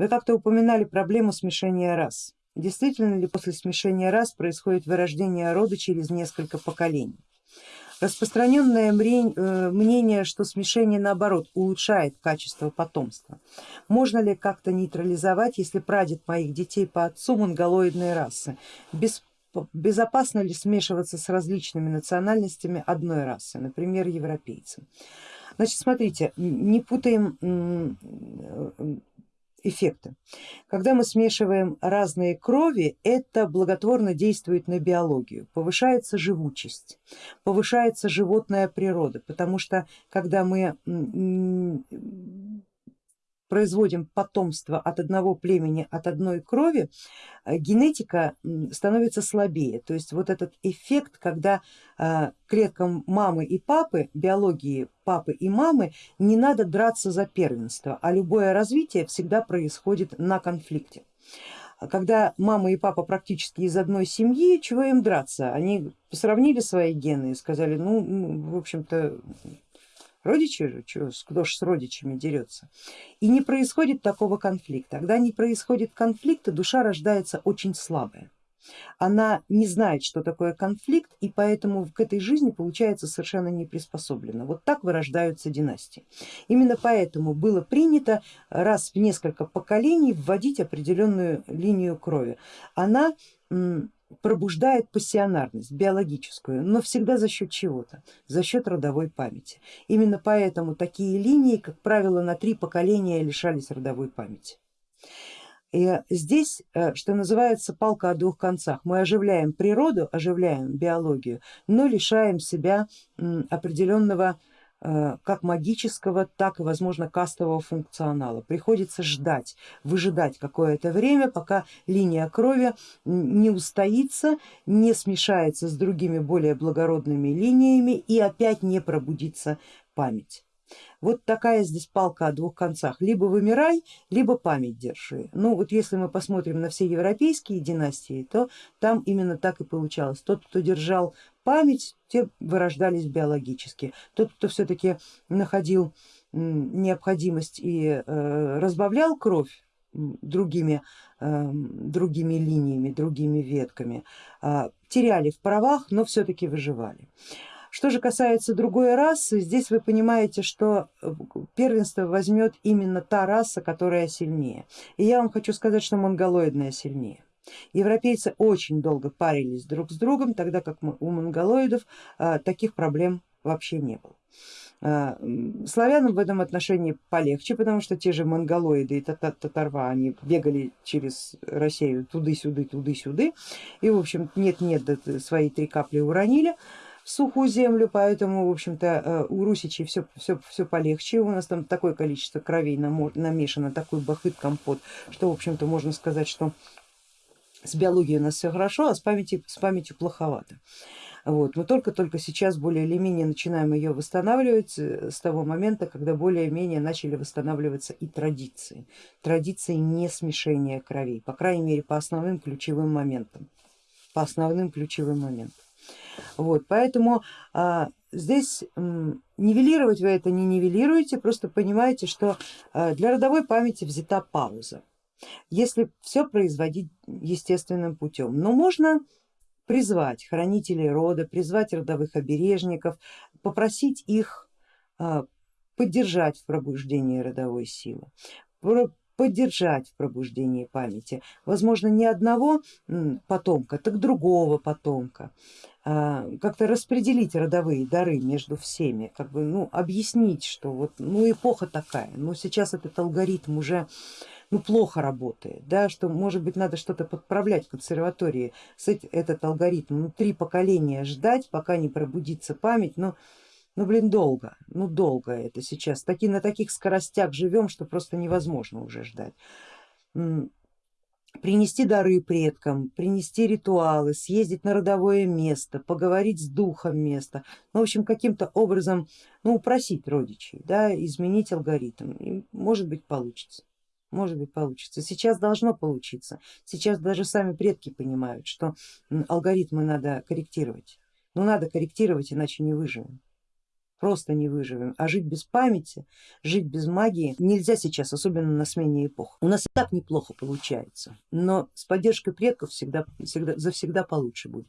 Вы как-то упоминали проблему смешения рас. Действительно ли после смешения рас происходит вырождение рода через несколько поколений? Распространенное э, мнение, что смешение наоборот улучшает качество потомства. Можно ли как-то нейтрализовать, если прадед моих детей по отцу монголоидной расы? Без, безопасно ли смешиваться с различными национальностями одной расы, например, европейцам? Значит, смотрите, не путаем эффекты. Когда мы смешиваем разные крови, это благотворно действует на биологию, повышается живучесть, повышается животная природа, потому что когда мы производим потомство от одного племени, от одной крови, э, генетика становится слабее. То есть вот этот эффект, когда э, клеткам мамы и папы, биологии папы и мамы не надо драться за первенство, а любое развитие всегда происходит на конфликте когда мама и папа практически из одной семьи, чего им драться? Они сравнили свои гены и сказали, ну, в общем-то, Родичи что, кто ж с родичами дерется. И не происходит такого конфликта. Когда не происходит конфликта, душа рождается очень слабая. Она не знает, что такое конфликт, и поэтому к этой жизни получается совершенно не приспособлена. Вот так вырождаются династии. Именно поэтому было принято раз в несколько поколений вводить определенную линию крови. Она пробуждает пассионарность биологическую, но всегда за счет чего-то, за счет родовой памяти. Именно поэтому такие линии, как правило, на три поколения лишались родовой памяти. И здесь, э, что называется, палка о двух концах. Мы оживляем природу, оживляем биологию, но лишаем себя определенного как магического, так и возможно кастового функционала. Приходится ждать, выжидать какое-то время, пока линия крови не устоится, не смешается с другими более благородными линиями и опять не пробудится память. Вот такая здесь палка о двух концах, либо вымирай, либо память держи. Ну вот если мы посмотрим на все европейские династии, то там именно так и получалось. Тот, кто держал память, те вырождались биологически. Тот, кто все-таки находил необходимость и э, разбавлял кровь другими, э, другими линиями, другими ветками, э, теряли в правах, но все-таки выживали. Что же касается другой расы, здесь вы понимаете, что первенство возьмет именно та раса, которая сильнее. И я вам хочу сказать, что монголоидная сильнее. Европейцы очень долго парились друг с другом, тогда как у монголоидов а, таких проблем вообще не было. А, славянам в этом отношении полегче, потому что те же монголоиды и татарва, они бегали через Россию туды-сюды, туды-сюды, и в общем нет-нет свои три капли уронили в сухую землю, поэтому в общем-то э, у русичей все, все, все полегче, у нас там такое количество кровей намешано, такой бахыт компот, что в общем-то можно сказать, что с биологией у нас все хорошо, а с памятью, с памятью плоховато. Вот. Мы только-только сейчас более или менее начинаем ее восстанавливать э, с того момента, когда более-менее начали восстанавливаться и традиции. Традиции не смешения кровей, по крайней мере по основным ключевым моментам. По основным ключевым моментам. Вот. Поэтому а, здесь нивелировать вы это не нивелируете, просто понимаете, что а, для родовой памяти взята пауза если все производить естественным путем. Но можно призвать хранителей рода, призвать родовых обережников, попросить их а, поддержать в пробуждении родовой силы, поддержать в пробуждении памяти, возможно не одного потомка, так другого потомка, а, как-то распределить родовые дары между всеми, как бы ну, объяснить, что вот ну, эпоха такая, но сейчас этот алгоритм уже ну, плохо работает, да, что может быть надо что-то подправлять в консерватории, этот алгоритм, ну три поколения ждать, пока не пробудится память, но ну блин долго, ну долго это сейчас, таки, на таких скоростях живем, что просто невозможно уже ждать принести дары предкам, принести ритуалы, съездить на родовое место, поговорить с духом места, ну, в общем, каким-то образом ну, упросить родичей, да, изменить алгоритм, и может быть получится может быть получится. Сейчас должно получиться. Сейчас даже сами предки понимают, что алгоритмы надо корректировать. Но надо корректировать, иначе не выживем. Просто не выживем, а жить без памяти, жить без магии нельзя сейчас, особенно на смене эпох. У нас и так неплохо получается, но с поддержкой предков всегда, всегда, завсегда получше будет.